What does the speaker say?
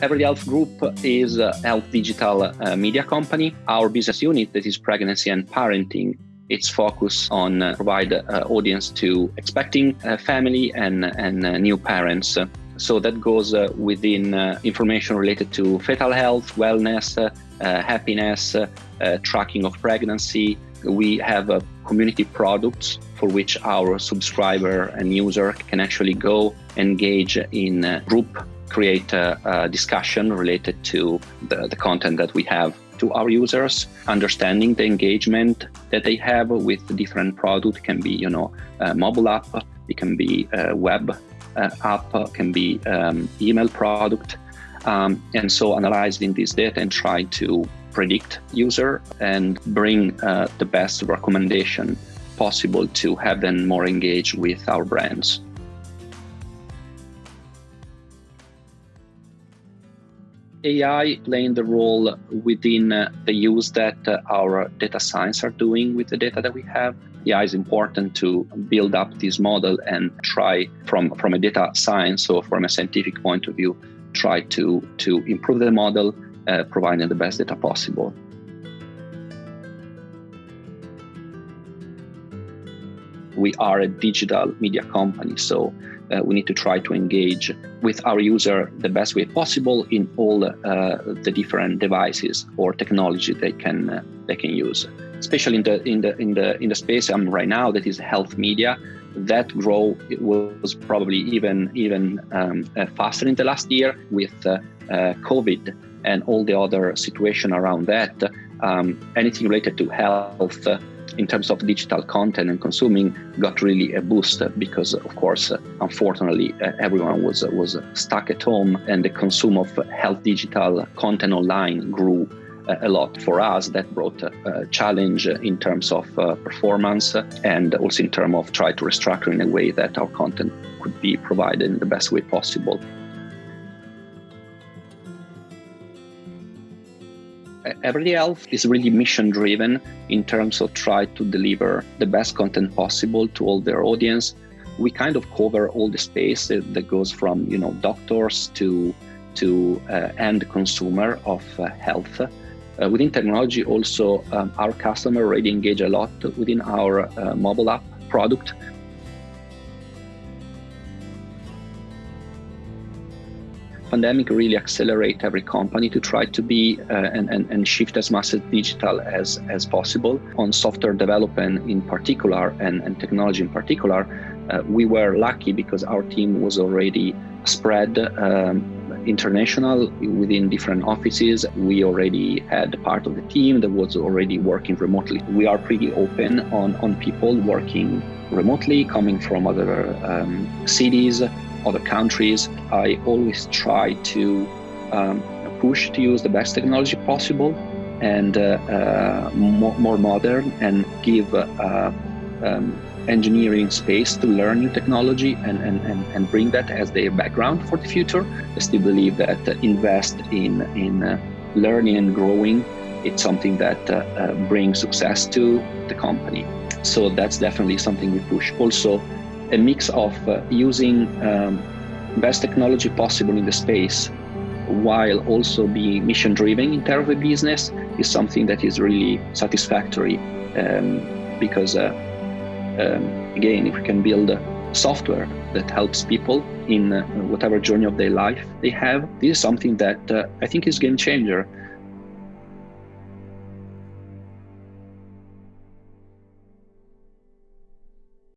Everyday Health Group is a health digital uh, media company. Our business unit that is pregnancy and parenting its focus on uh, provide uh, audience to expecting uh, family and, and uh, new parents. So that goes uh, within information related to fetal health, wellness, happiness, tracking of pregnancy. We have a community products for which our subscriber and user can actually go engage in group create a, a discussion related to the, the content that we have to our users, understanding the engagement that they have with different product. It can be, you know, mobile app, it can be web uh, app, it can be um, email product. Um, and so analyzing this data and try to predict user and bring uh, the best recommendation possible to have them more engaged with our brands. AI playing the role within uh, the use that uh, our data science are doing with the data that we have. AI is important to build up this model and try from, from a data science or from a scientific point of view, try to, to improve the model, uh, providing the best data possible. We are a digital media company, so uh, we need to try to engage with our user the best way possible in all uh, the different devices or technology they can uh, they can use. Especially in the in the in the in the space I'm right now, that is health media. That growth was probably even even um, uh, faster in the last year with uh, uh, COVID and all the other situation around that. Um, anything related to health in terms of digital content and consuming got really a boost because of course unfortunately everyone was was stuck at home and the consume of health digital content online grew a lot for us. That brought a challenge in terms of uh, performance and also in terms of try to restructure in a way that our content could be provided in the best way possible Everyday Health is really mission driven in terms of try to deliver the best content possible to all their audience. We kind of cover all the space that, goes from you know doctors to to uh, end consumer of uh, health. Uh, within technology, also um, our customer already engage a lot within our uh, mobile app product pandemic really accelerate every company to try to be uh, and, and, and shift as much as digital as, as possible. On software development in particular and, and technology in particular, uh, we were lucky because our team was already spread um, international within different offices. We already had part of the team that was already working remotely. We are pretty open on, on people working remotely, coming from other um, cities, other countries. I always try to um, push to use the best technology possible and uh, uh, more, more, modern and give uh, um, engineering space to learn new technology and, and, and, and bring that as their background for the future. I still believe that invest in, in uh, learning and growing, it's something that uh, uh, brings success to the company. So that's definitely something we push. Also, a mix of uh, using um, best technology possible in the space while also being mission driven in terms of the business is something that is really satisfactory um, because uh, um, again if we can build software that helps people in uh, whatever journey of their life they have this is something that uh, i think is game changer